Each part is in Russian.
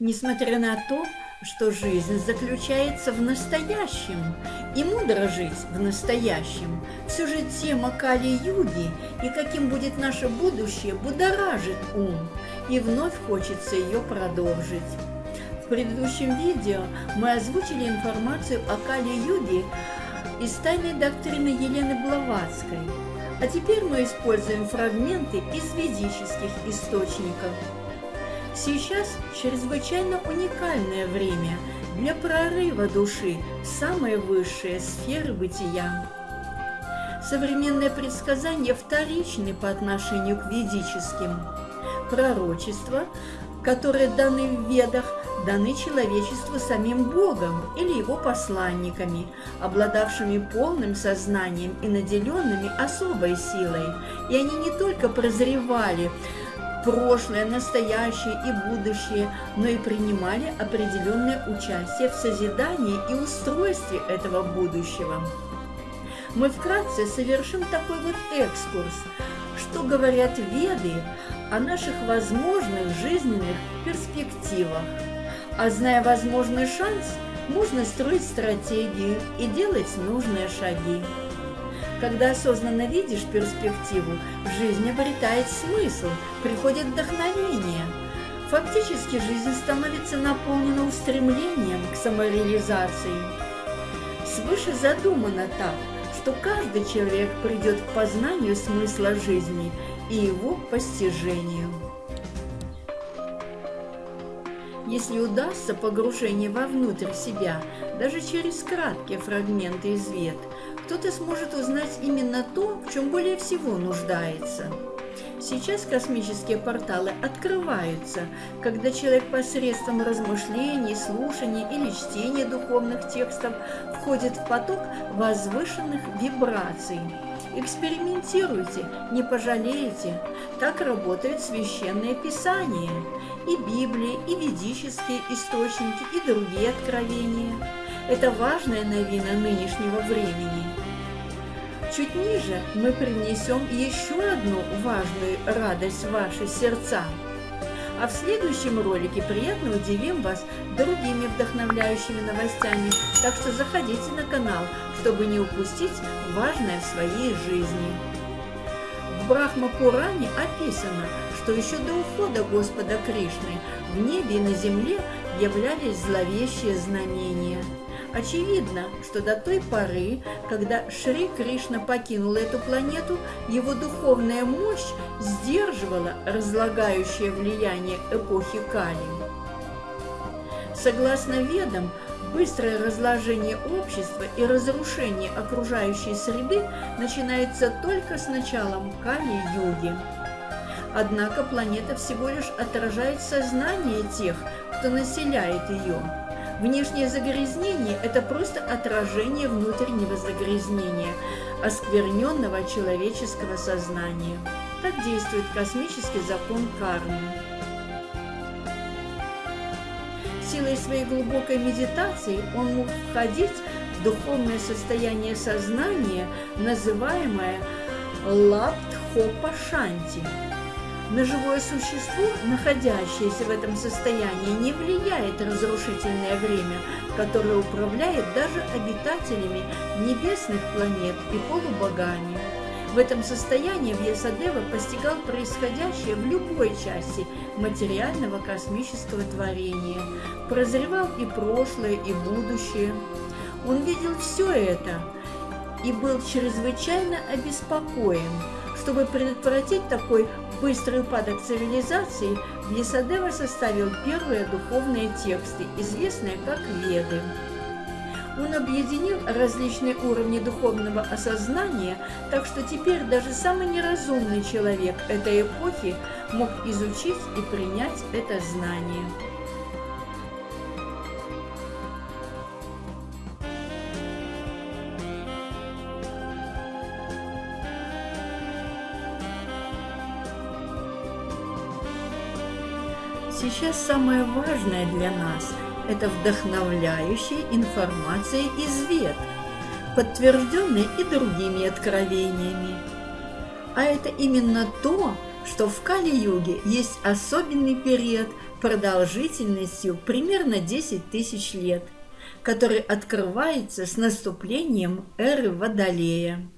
Несмотря на то, что жизнь заключается в настоящем, и мудро жить в настоящем, все же тема Кали-Юги и каким будет наше будущее будоражит ум, и вновь хочется ее продолжить. В предыдущем видео мы озвучили информацию о Кали-Юге из тайной доктрины Елены Блаватской, а теперь мы используем фрагменты из ведических источников – Сейчас чрезвычайно уникальное время для прорыва души в самые высшие сферы бытия. Современные предсказания вторичны по отношению к ведическим. Пророчества, которые даны в ведах, даны человечеству самим Богом или его посланниками, обладавшими полным сознанием и наделенными особой силой. И они не только прозревали прошлое, настоящее и будущее, но и принимали определенное участие в созидании и устройстве этого будущего. Мы вкратце совершим такой вот экскурс, что говорят веды о наших возможных жизненных перспективах. А зная возможный шанс, можно строить стратегию и делать нужные шаги. Когда осознанно видишь перспективу, жизнь обретает смысл, приходит вдохновение. Фактически жизнь становится наполнена устремлением к самореализации. Свыше задумано так, что каждый человек придет к познанию смысла жизни и его постижению. Если удастся погружение вовнутрь себя, даже через краткие фрагменты из вет – кто-то сможет узнать именно то, в чем более всего нуждается. Сейчас космические порталы открываются, когда человек посредством размышлений, слушаний или чтения духовных текстов входит в поток возвышенных вибраций. Экспериментируйте, не пожалеете. Так работают священные писания, и Библия, и ведические источники, и другие откровения. Это важная новина нынешнего времени. Чуть ниже мы принесем еще одну важную радость в ваши сердца. А в следующем ролике приятно удивим вас другими вдохновляющими новостями, так что заходите на канал, чтобы не упустить важное в своей жизни. В Брахма-Пуране описано, что еще до ухода Господа Кришны в небе и на земле являлись зловещие знамения – Очевидно, что до той поры, когда Шри Кришна покинул эту планету, его духовная мощь сдерживала разлагающее влияние эпохи Кали. Согласно ведам, быстрое разложение общества и разрушение окружающей среды начинается только с началом Кали-юги. Однако планета всего лишь отражает сознание тех, кто населяет ее – Внешнее загрязнение – это просто отражение внутреннего загрязнения, оскверненного человеческого сознания. Так действует космический закон кармы. Силой своей глубокой медитации он мог входить в духовное состояние сознания, называемое Лаптхопа-шанти – на живое существо, находящееся в этом состоянии, не влияет разрушительное время, которое управляет даже обитателями небесных планет и полубогами. В этом состоянии Вьясадева постигал происходящее в любой части материального космического творения, прозревал и прошлое, и будущее. Он видел все это и был чрезвычайно обеспокоен – чтобы предотвратить такой быстрый упадок цивилизации, Вьесадева составил первые духовные тексты, известные как Веды. Он объединил различные уровни духовного осознания, так что теперь даже самый неразумный человек этой эпохи мог изучить и принять это знание. Сейчас самое важное для нас – это вдохновляющая информация из вет, подтвержденная и другими откровениями. А это именно то, что в Кали-юге есть особенный период, продолжительностью примерно 10 тысяч лет, который открывается с наступлением эры Водолея.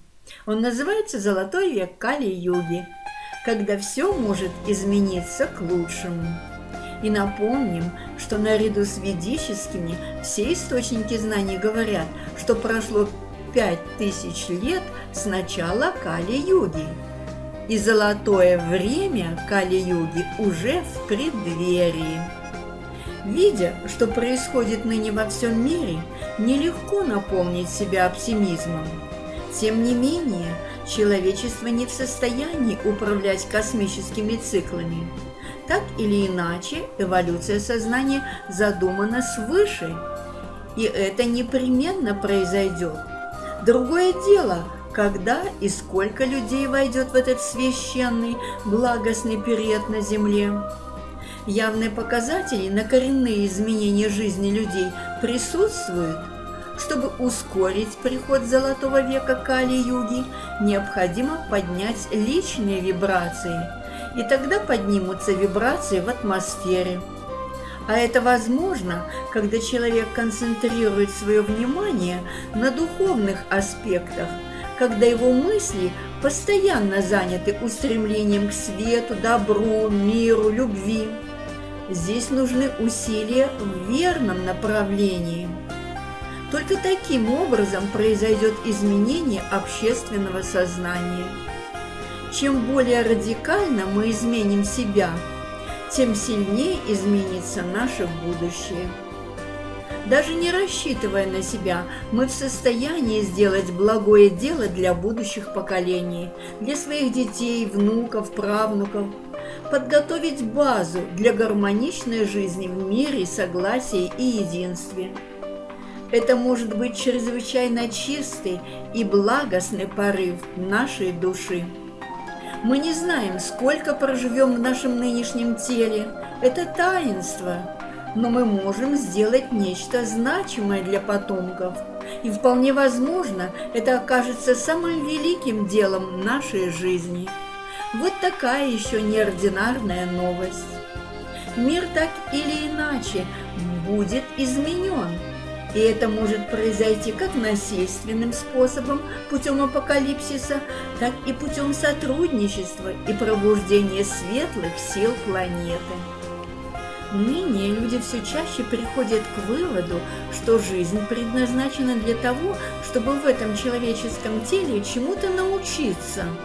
Он называется «Золотой век Кали-юги», когда все может измениться к лучшему. И напомним, что наряду с ведическими все источники знаний говорят, что прошло пять тысяч лет с начала Кали-юги. И золотое время Кали-юги уже в преддверии. Видя, что происходит ныне во всем мире, нелегко наполнить себя оптимизмом. Тем не менее, человечество не в состоянии управлять космическими циклами. Так или иначе, эволюция сознания задумана свыше, и это непременно произойдет. Другое дело, когда и сколько людей войдет в этот священный, благостный период на Земле. Явные показатели на коренные изменения жизни людей присутствуют. Чтобы ускорить приход золотого века Кали-юги, необходимо поднять личные вибрации, и тогда поднимутся вибрации в атмосфере. А это возможно, когда человек концентрирует свое внимание на духовных аспектах, когда его мысли постоянно заняты устремлением к свету, добру, миру, любви. Здесь нужны усилия в верном направлении. Только таким образом произойдет изменение общественного сознания. Чем более радикально мы изменим себя, тем сильнее изменится наше будущее. Даже не рассчитывая на себя, мы в состоянии сделать благое дело для будущих поколений, для своих детей, внуков, правнуков – подготовить базу для гармоничной жизни в мире, согласии и единстве. Это может быть чрезвычайно чистый и благостный порыв нашей души. Мы не знаем, сколько проживем в нашем нынешнем теле. Это таинство. Но мы можем сделать нечто значимое для потомков. И вполне возможно, это окажется самым великим делом нашей жизни – вот такая еще неординарная новость. Мир так или иначе будет изменен. И это может произойти как насильственным способом, путем апокалипсиса, так и путем сотрудничества и пробуждения светлых сил планеты. Ныне люди все чаще приходят к выводу, что жизнь предназначена для того, чтобы в этом человеческом теле чему-то научиться –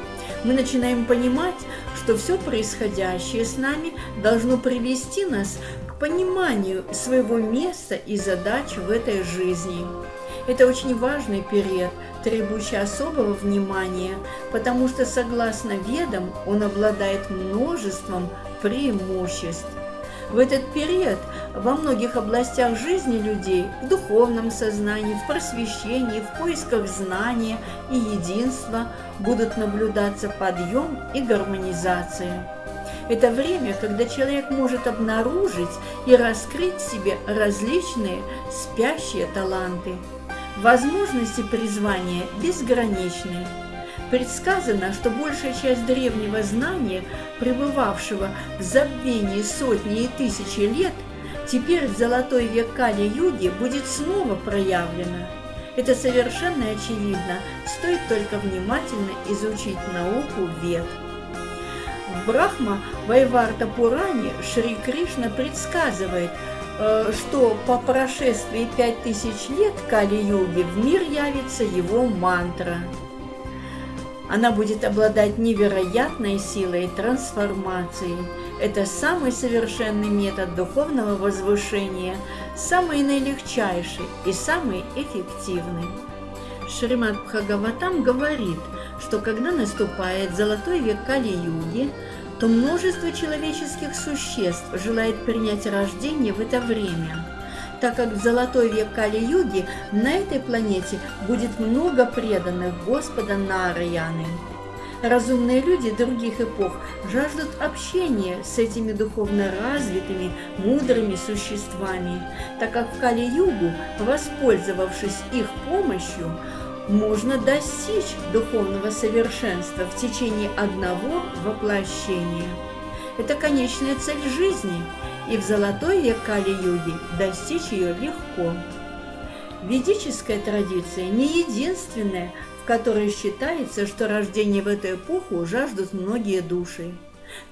мы начинаем понимать, что все происходящее с нами должно привести нас пониманию своего места и задач в этой жизни. Это очень важный период, требующий особого внимания, потому что, согласно ведам, он обладает множеством преимуществ. В этот период во многих областях жизни людей, в духовном сознании, в просвещении, в поисках знания и единства будут наблюдаться подъем и гармонизация. Это время, когда человек может обнаружить и раскрыть в себе различные спящие таланты. Возможности призвания безграничны – Предсказано, что большая часть древнего знания, пребывавшего в забвении сотни и тысячи лет, теперь в золотой век Кали-юги будет снова проявлена. Это совершенно очевидно, стоит только внимательно изучить науку вед. В Брахма Вайварта Пуране Шри Кришна предсказывает, э, что по прошествии пять тысяч лет Кали-юги в мир явится его мантра – она будет обладать невероятной силой трансформации. Это самый совершенный метод духовного возвышения, самый наилегчайший и самый эффективный. Шримад Бхагаватам говорит, что когда наступает золотой век Кали-юги, то множество человеческих существ желает принять рождение в это время – так как в золотой век Кали-юги на этой планете будет много преданных Господа Нараяны. Разумные люди других эпох жаждут общения с этими духовно развитыми, мудрыми существами, так как в Кали-югу, воспользовавшись их помощью, можно достичь духовного совершенства в течение одного воплощения. Это конечная цель жизни – и в золотой век Кали-юги достичь ее легко. Ведическая традиция не единственная, в которой считается, что рождение в эту эпоху жаждут многие души.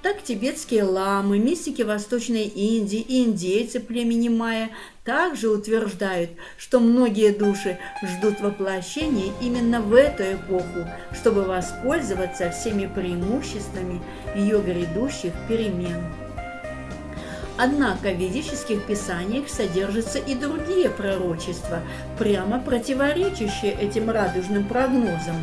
Так тибетские ламы, мистики Восточной Индии и индейцы племени Майя также утверждают, что многие души ждут воплощения именно в эту эпоху, чтобы воспользоваться всеми преимуществами ее грядущих перемен. Однако в ведических писаниях содержатся и другие пророчества, прямо противоречащие этим радужным прогнозам.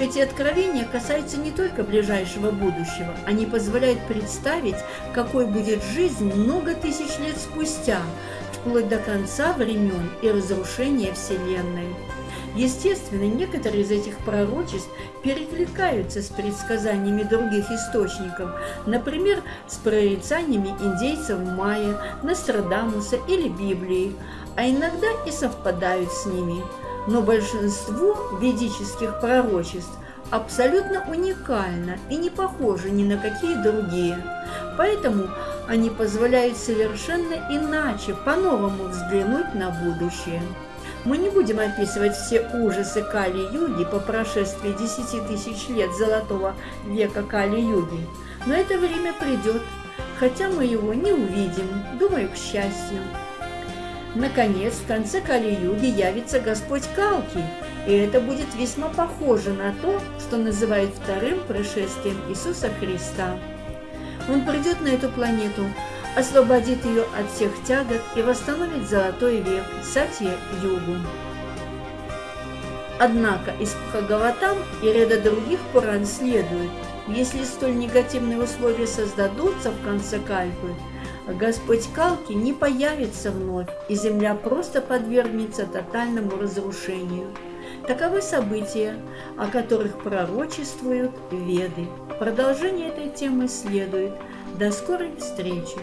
Эти откровения касаются не только ближайшего будущего, они позволяют представить, какой будет жизнь много тысяч лет спустя, вплоть до конца времен и разрушения Вселенной. Естественно, некоторые из этих пророчеств перекликаются с предсказаниями других источников, например, с прорицаниями индейцев майя, Нострадамуса или Библии, а иногда и совпадают с ними. Но большинство ведических пророчеств абсолютно уникально и не похожи ни на какие другие. Поэтому они позволяют совершенно иначе, по-новому взглянуть на будущее. Мы не будем описывать все ужасы Кали-Юги по прошествии 10 тысяч лет золотого века Кали-Юги, но это время придет, хотя мы его не увидим, думаю, к счастью. Наконец, в конце Кали-Юги явится Господь Калки, и это будет весьма похоже на то, что называют вторым пришествием Иисуса Христа. Он придет на эту планету, освободит ее от всех тягот и восстановит золотой век Сатья-Югу. Однако из Бхагаватам и ряда других Пуран следует, если столь негативные условия создадутся в конце Кальпы, Господь Калки не появится вновь, и земля просто подвергнется тотальному разрушению. Таковы события, о которых пророчествуют Веды. Продолжение этой темы следует. До скорой встречи!